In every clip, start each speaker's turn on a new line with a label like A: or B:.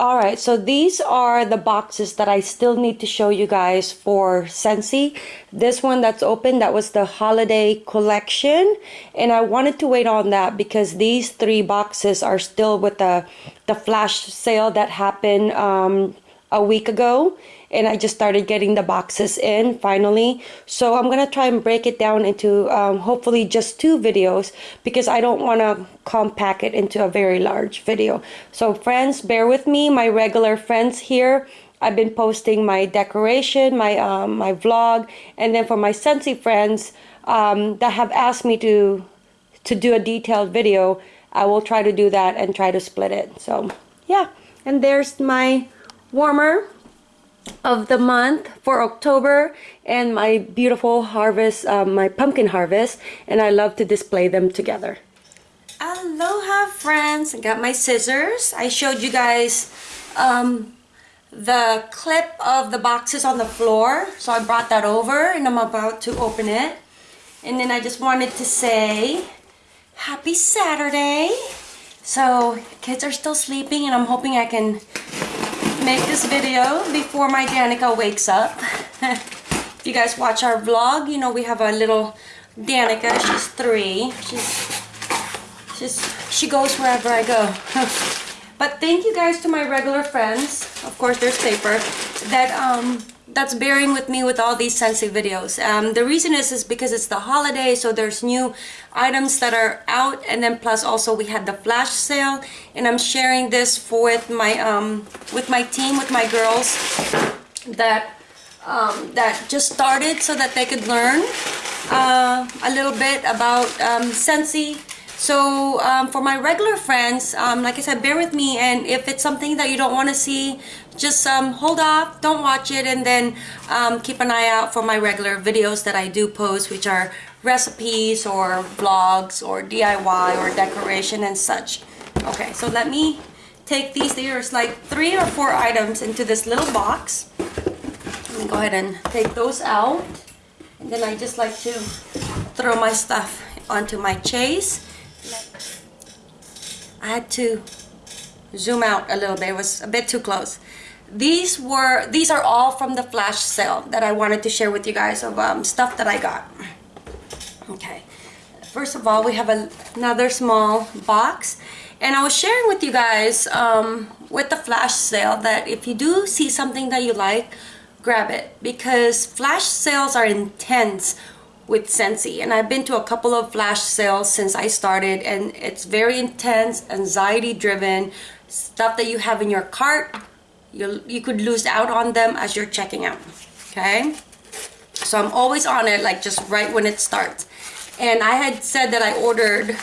A: All right, so these are the boxes that I still need to show you guys for Scentsy. This one that's open, that was the holiday collection. And I wanted to wait on that because these three boxes are still with the, the flash sale that happened um, a week ago and I just started getting the boxes in finally. So I'm gonna try and break it down into um, hopefully just two videos because I don't want to compact it into a very large video. So friends, bear with me, my regular friends here. I've been posting my decoration, my um, my vlog, and then for my Scentsy friends um, that have asked me to to do a detailed video, I will try to do that and try to split it. So yeah, and there's my warmer of the month for October and my beautiful harvest, um, my pumpkin harvest, and I love to display them together. Aloha friends, I got my scissors. I showed you guys um, the clip of the boxes on the floor, so I brought that over and I'm about to open it. And then I just wanted to say, happy Saturday. So kids are still sleeping and I'm hoping I can make this video before my Danica wakes up. if you guys watch our vlog, you know we have a little Danica. She's three. She's, she's, she goes wherever I go. but thank you guys to my regular friends. Of course, there's paper. That um, that's bearing with me with all these Scentsy videos. Um, the reason is is because it's the holiday, so there's new items that are out, and then plus also we had the flash sale, and I'm sharing this for with my um, with my team, with my girls that um, that just started, so that they could learn uh, a little bit about um, Scentsy so um, for my regular friends, um, like I said, bear with me. And if it's something that you don't want to see, just um, hold off, don't watch it, and then um, keep an eye out for my regular videos that I do post, which are recipes or vlogs or DIY or decoration and such. Okay, so let me take these. There's like three or four items into this little box. Let me go ahead and take those out. And then I just like to throw my stuff onto my chase. I had to zoom out a little bit. It was a bit too close. These were these are all from the flash sale that I wanted to share with you guys of um, stuff that I got. Okay. First of all, we have a, another small box. And I was sharing with you guys um, with the flash sale that if you do see something that you like, grab it. Because flash sales are intense with Scentsy. and I've been to a couple of flash sales since I started and it's very intense anxiety driven stuff that you have in your cart you you could lose out on them as you're checking out okay? So I'm always on it like just right when it starts. And I had said that I ordered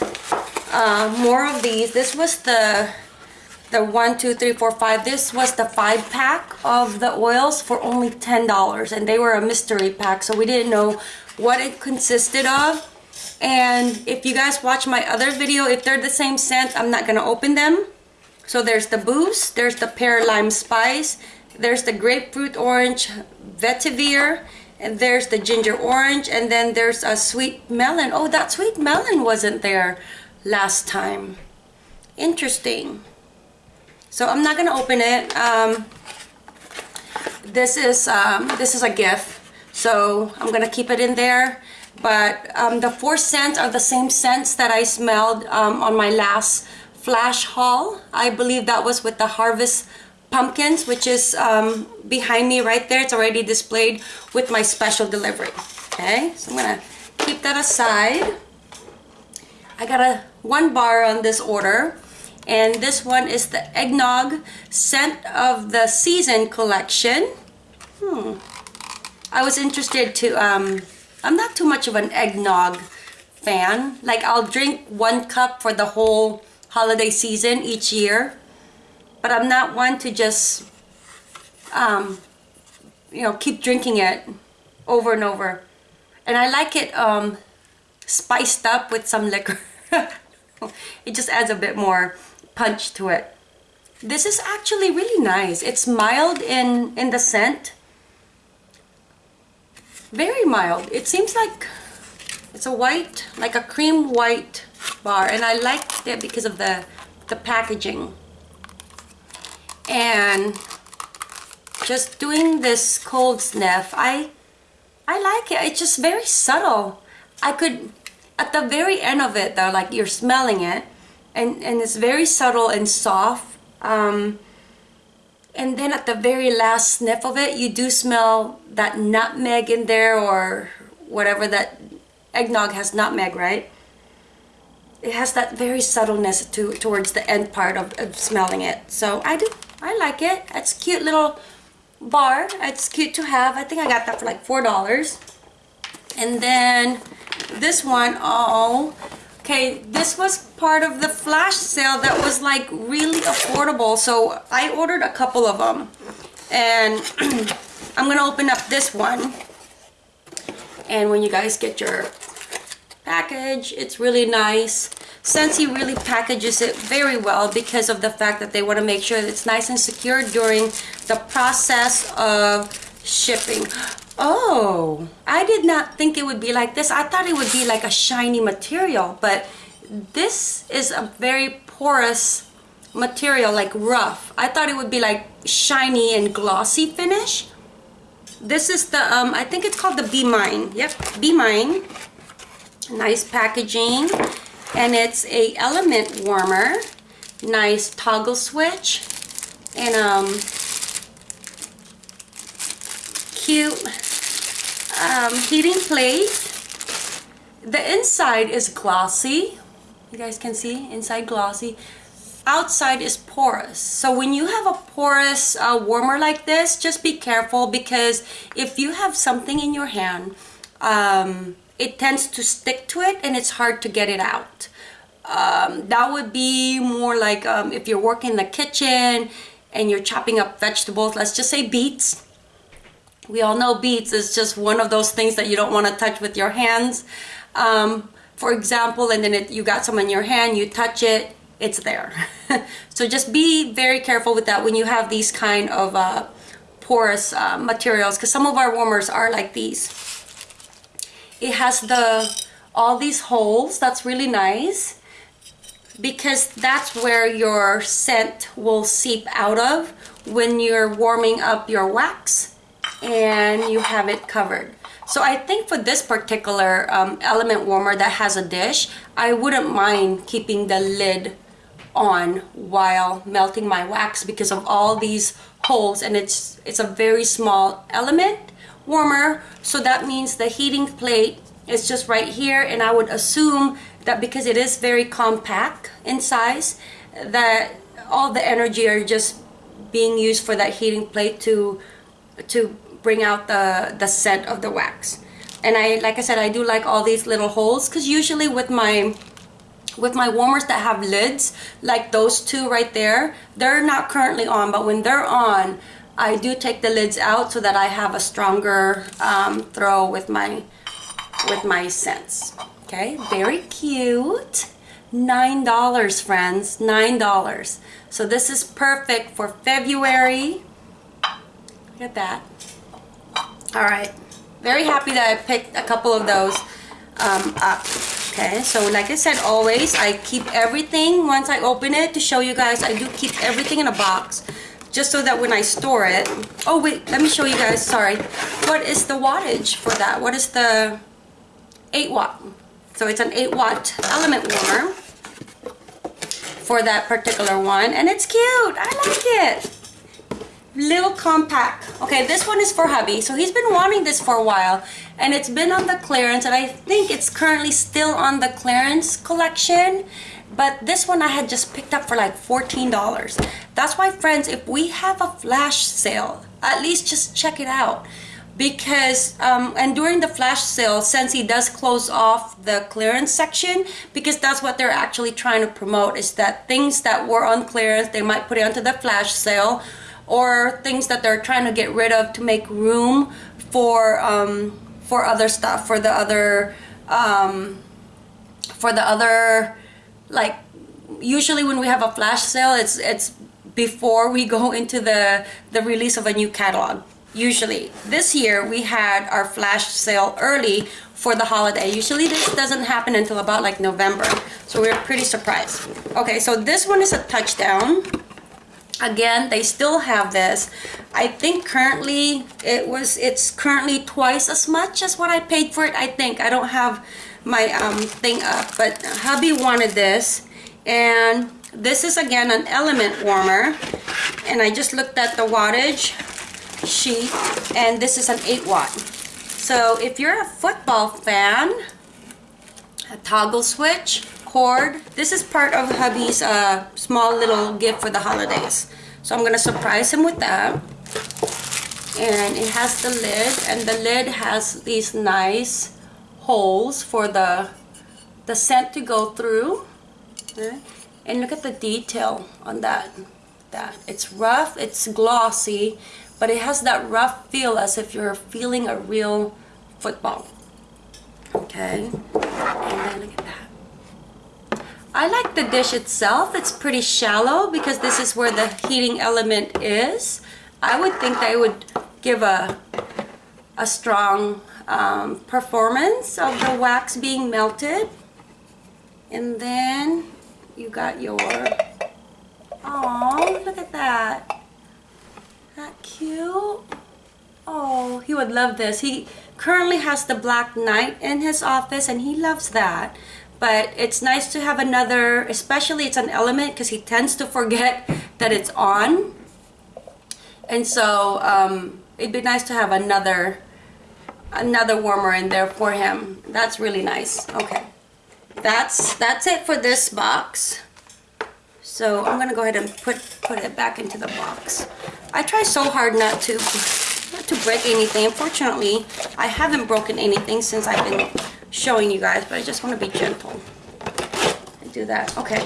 A: uh, more of these. This was the the one two three four five this was the five pack of the oils for only ten dollars and they were a mystery pack so we didn't know what it consisted of. And if you guys watch my other video, if they're the same scent, I'm not going to open them. So there's the Boost, there's the Pear Lime Spice, there's the Grapefruit Orange Vetiver, and there's the Ginger Orange, and then there's a Sweet Melon. Oh, that Sweet Melon wasn't there last time. Interesting. So I'm not to open it. Um, this is um, this is a gift so I'm gonna keep it in there. But um, the four scents are the same scents that I smelled um, on my last flash haul. I believe that was with the Harvest Pumpkins, which is um, behind me right there. It's already displayed with my special delivery. Okay, so I'm gonna keep that aside. I got a one bar on this order and this one is the eggnog scent of the season collection hmm I was interested to, um, I'm not too much of an eggnog fan. Like I'll drink one cup for the whole holiday season each year. But I'm not one to just, um, you know, keep drinking it over and over. And I like it um, spiced up with some liquor. it just adds a bit more punch to it. This is actually really nice. It's mild in, in the scent very mild. It seems like it's a white, like a cream white bar. And I liked it because of the, the packaging. and just doing this cold sniff I I like it it's just very subtle I could at the very end of it though like you're smelling it and and it's very subtle and soft um, and then at the very last sniff of it you do smell that nutmeg in there or whatever that eggnog has nutmeg right? It has that very subtleness to towards the end part of, of smelling it. So I do I like it. It's a cute little bar. It's cute to have. I think I got that for like four dollars. And then this one oh okay this was part of the flash sale that was like really affordable so I ordered a couple of them and I'm gonna open up this one. And when you guys get your package it's really nice. Scentsy really packages it very well because of the fact that they want to make sure it's nice and secure during the process of shipping Oh, I did not think it would be like this. I thought it would be like a shiny material, but this is a very porous material, like rough. I thought it would be like shiny and glossy finish. This is the, um, I think it's called the Be Mine. Yep, Be Mine. Nice packaging. And it's a element warmer. Nice toggle switch. And um, cute um, heating plate. The inside is glossy. You guys can see inside glossy. Outside is porous. So when you have a porous uh, warmer like this, just be careful because if you have something in your hand, um, it tends to stick to it and it's hard to get it out. Um, that would be more like um, if you're working in the kitchen and you're chopping up vegetables, let's just say beets, we all know beets is just one of those things that you don't want to touch with your hands. Um, for example, and then it, you got some in your hand, you touch it, it's there. so just be very careful with that when you have these kind of uh, porous uh, materials because some of our warmers are like these. It has the all these holes, that's really nice because that's where your scent will seep out of when you're warming up your wax and you have it covered. So I think for this particular um, element warmer that has a dish, I wouldn't mind keeping the lid on while melting my wax because of all these holes and it's it's a very small element warmer so that means the heating plate is just right here and I would assume that because it is very compact in size that all the energy are just being used for that heating plate to to bring out the, the scent of the wax. And I, like I said, I do like all these little holes because usually with my with my warmers that have lids, like those two right there, they're not currently on, but when they're on, I do take the lids out so that I have a stronger um, throw with my with my scents. Okay, very cute. Nine dollars, friends. Nine dollars. So this is perfect for February. Look at that. All right. Very happy that I picked a couple of those um, up. Okay, so like I said, always, I keep everything once I open it to show you guys. I do keep everything in a box just so that when I store it. Oh, wait, let me show you guys. Sorry. What is the wattage for that? What is the 8 watt? So it's an 8 watt element warmer for that particular one. And it's cute. I like it little compact. Okay this one is for hubby. So he's been wanting this for a while and it's been on the clearance and I think it's currently still on the clearance collection. But this one I had just picked up for like $14 that's why friends if we have a flash sale at least just check it out. Because um, and during the flash sale Scentsy does close off the clearance section because that's what they're actually trying to promote is that things that were on clearance they might put it onto the flash sale or things that they're trying to get rid of to make room for um, for other stuff for the other um, for the other like usually when we have a flash sale it's it's before we go into the the release of a new catalog. Usually this year we had our flash sale early for the holiday. Usually this doesn't happen until about like November. So we we're pretty surprised. Okay so this one is a touchdown again they still have this. I think currently it was it's currently twice as much as what i paid for it i think. I don't have my um thing up but hubby wanted this. And this is again an element warmer. And i just looked at the wattage sheet and this is an 8 watt. So if you're a football fan a toggle switch cord. This is part of hubby's uh, small little gift for the holidays. So I'm gonna surprise him with that. And it has the lid, and the lid has these nice holes for the the scent to go through. Okay. And look at the detail on that. That it's rough, it's glossy, but it has that rough feel as if you're feeling a real football. Okay, and then look at that. I like the dish itself. It's pretty shallow because this is where the heating element is. I would think that it would give a, a strong um, performance of the wax being melted. And then you got your, oh, look at that. That cute. Oh, he would love this. He currently has the Black Knight in his office and he loves that but it's nice to have another especially it's an element because he tends to forget that it's on. And so um, it'd be nice to have another another warmer in there for him. That's really nice. Okay. That's that's it for this box. So I'm gonna go ahead and put put it back into the box. I try so hard not to not to break anything. Unfortunately I haven't broken anything since I've been showing you guys, but I just want to be gentle and do that. Okay.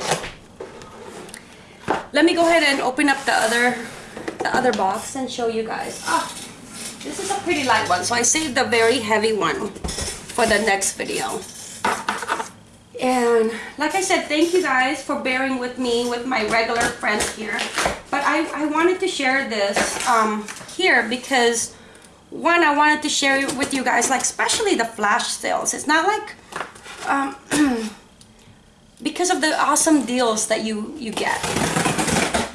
A: Let me go ahead and open up the other the other box and show you guys. Ah, this is a pretty light one, so I saved the very heavy one for the next video. And like I said, thank you guys for bearing with me with my regular friends here. But I, I wanted to share this um, here because one I wanted to share with you guys like especially the flash sales. It's not like um, because of the awesome deals that you you get.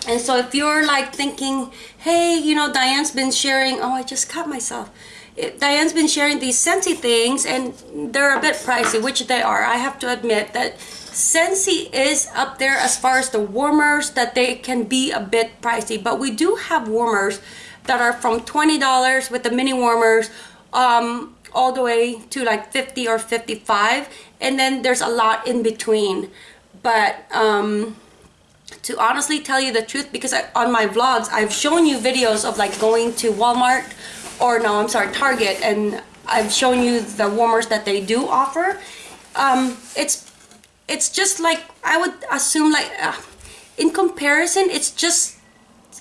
A: And so if you're like thinking hey you know Diane's been sharing oh I just cut myself. It, Diane's been sharing these Scentsy things and they're a bit pricey which they are I have to admit that Scentsy is up there as far as the warmers that they can be a bit pricey. But we do have warmers that are from $20 with the mini warmers um, all the way to like 50 or 55 and then there's a lot in between. But um, to honestly tell you the truth because I, on my vlogs I've shown you videos of like going to Walmart or no I'm sorry Target and I've shown you the warmers that they do offer. Um, it's it's just like I would assume like uh, in comparison it's just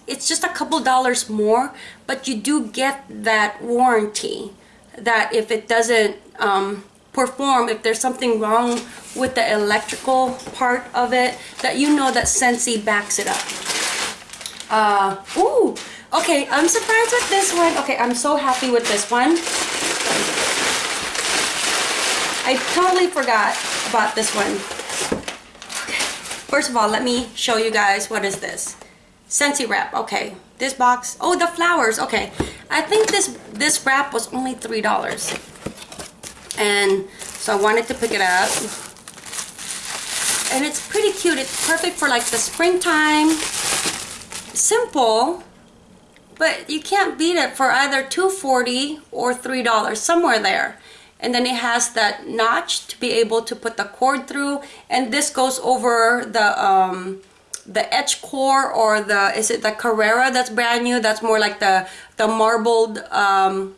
A: it's just a couple dollars more but you do get that warranty that if it doesn't um, perform if there's something wrong with the electrical part of it that you know that Scentsy backs it up. Uh ooh okay I'm surprised with this one. Okay I'm so happy with this one. I totally forgot about this one. Okay. first of all let me show you guys what is this Scentsy wrap. Okay, this box. Oh, the flowers. Okay, I think this this wrap was only three dollars, and so I wanted to pick it up. And it's pretty cute. It's perfect for like the springtime. Simple, but you can't beat it for either two forty or three dollars somewhere there. And then it has that notch to be able to put the cord through, and this goes over the um, the edge core or the is it the Carrara that's brand new? That's more like the the marbled um,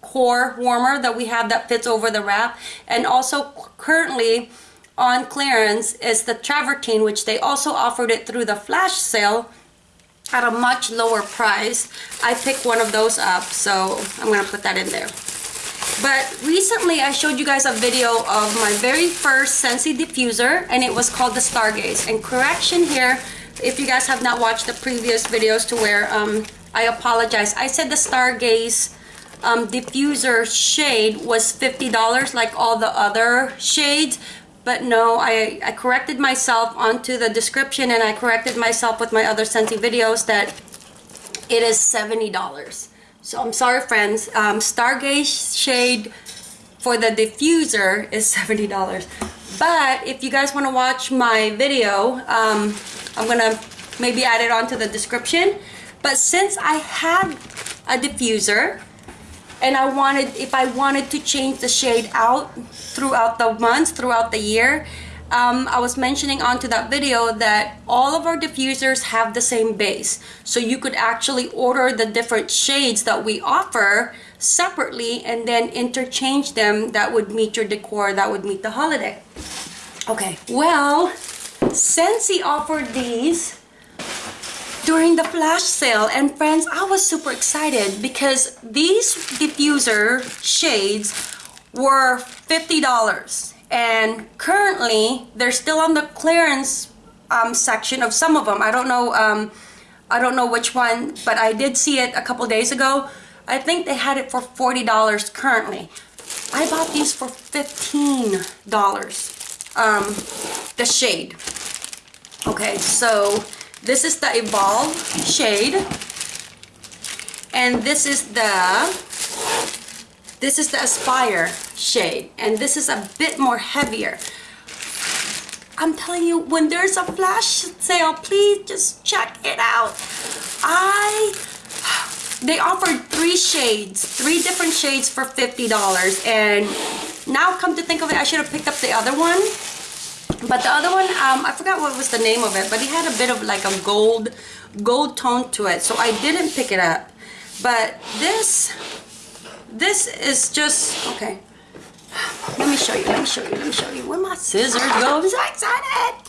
A: core warmer that we have that fits over the wrap. And also currently on clearance is the travertine which they also offered it through the flash sale at a much lower price. I picked one of those up so I'm gonna put that in there but recently I showed you guys a video of my very first Scentsy diffuser and it was called the Stargaze. And correction here, if you guys have not watched the previous videos to where um, I apologize. I said the Stargaze um, diffuser shade was $50 like all the other shades but no, I, I corrected myself onto the description and I corrected myself with my other Scentsy videos that it is $70. So I'm sorry friends, um, Stargaze shade for the diffuser is $70. But if you guys want to watch my video, um, I'm going to maybe add it onto the description. But since I had a diffuser, and I wanted, if I wanted to change the shade out throughout the months, throughout the year, um, I was mentioning onto that video that all of our diffusers have the same base. So you could actually order the different shades that we offer separately and then interchange them that would meet your decor, that would meet the holiday. Okay, well, Scentsy offered these during the flash sale and friends I was super excited because these diffuser shades were $50 and currently they're still on the clearance um, section of some of them I don't know um, I don't know which one but I did see it a couple days ago. I think they had it for $40 currently. I bought these for $15 um, the shade. Okay so this is the Evolve shade. And this is the this is the Aspire shade. And this is a bit more heavier. I'm telling you, when there's a flash sale, please just check it out. I they offered three shades, three different shades for $50. And now come to think of it, I should have picked up the other one but the other one, um, I forgot what was the name of it, but it had a bit of like a gold, gold tone to it. So I didn't pick it up. But this, this is just, okay. Let me show you, let me show you, let me show you. Where my scissors go? I'm so excited.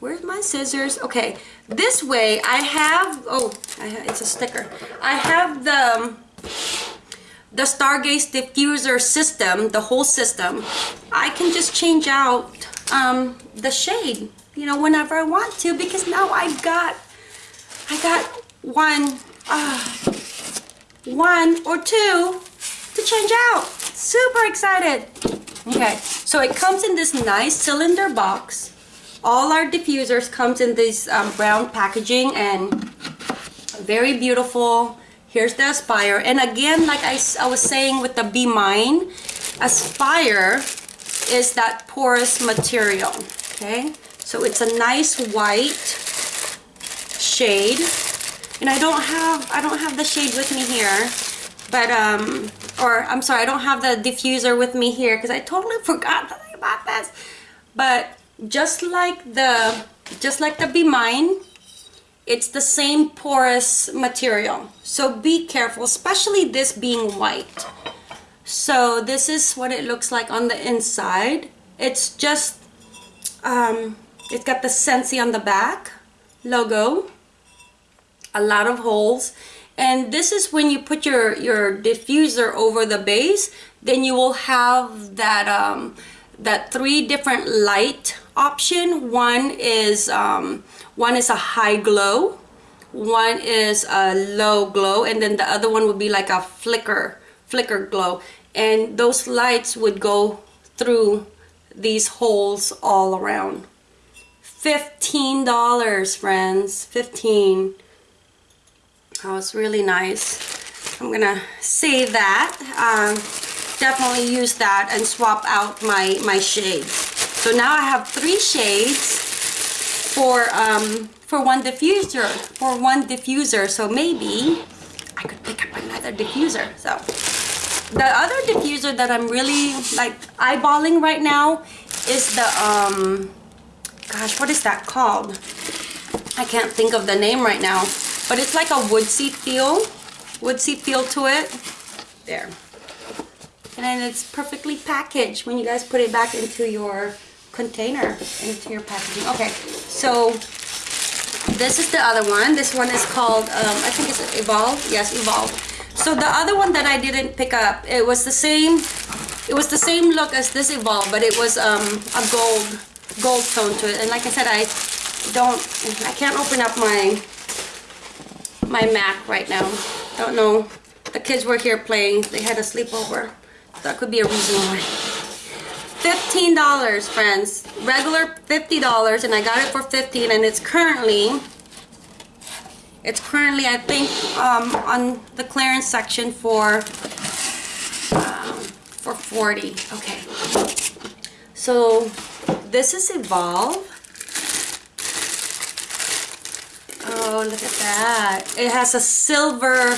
A: Where's my scissors? Okay, this way I have, oh, I have, it's a sticker. I have the, the Stargaze diffuser system, the whole system. I can just change out um, the shade, you know, whenever I want to because now I got, I got one, uh, one or two to change out. Super excited. Okay, so it comes in this nice cylinder box. All our diffusers comes in this um, brown packaging and very beautiful. Here's the Aspire. And again, like I, I was saying with the Be Mine, Aspire is that porous material, okay? So it's a nice white shade. And I don't have, I don't have the shade with me here, but, um, or I'm sorry, I don't have the diffuser with me here because I totally forgot bought this. But just like the, just like the Be Mine, it's the same porous material. So be careful, especially this being white. So this is what it looks like on the inside. It's just, um, it's got the Scentsy on the back logo, a lot of holes. And this is when you put your, your diffuser over the base, then you will have that, um, that three different light option. One is, um, one is a high glow, one is a low glow, and then the other one would be like a flicker flicker glow. And those lights would go through these holes all around. $15 friends 15 was really nice. I'm gonna save that. Um, definitely use that and swap out my my shades so now I have three shades for um, for one diffuser for one diffuser. So maybe I could pick up another diffuser. So the other diffuser that I'm really like eyeballing right now is the, um, gosh, what is that called? I can't think of the name right now, but it's like a woodsy feel, woodsy feel to it. There. And then it's perfectly packaged when you guys put it back into your container, into your packaging. Okay, so this is the other one. This one is called, um, I think it's Evolve. Yes, Evolve. So the other one that I didn't pick up, it was the same, it was the same look as this Evolve, but it was um, a gold, gold tone to it. And like I said, I don't, I can't open up my, my Mac right now. Don't know. The kids were here playing. They had a sleepover. That could be a reason why. $15, friends. Regular $50 and I got it for 15 and it's currently it's currently I think um, on the clearance section for um, for 40. Okay. So this is Evolve. Look at that. It has a silver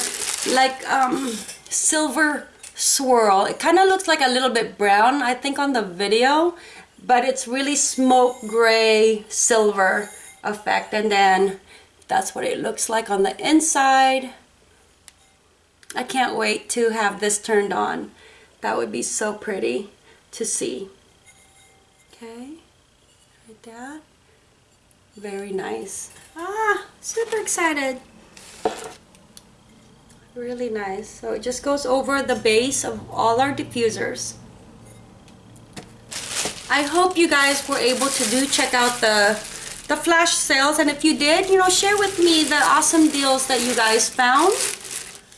A: like um silver swirl. It kind of looks like a little bit brown, I think, on the video, but it's really smoke gray silver effect. And then that's what it looks like on the inside. I can't wait to have this turned on. That would be so pretty to see. Okay, like that. Very nice. Ah, super excited. Really nice. So it just goes over the base of all our diffusers. I hope you guys were able to do check out the the flash sales. And if you did you know share with me the awesome deals that you guys found.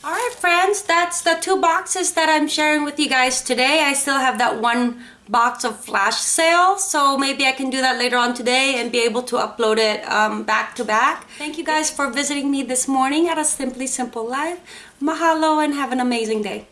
A: All right friends that's the two boxes that I'm sharing with you guys today. I still have that one box of flash sale so maybe I can do that later on today and be able to upload it um, back to back. Thank you guys for visiting me this morning at a simply simple life. Mahalo and have an amazing day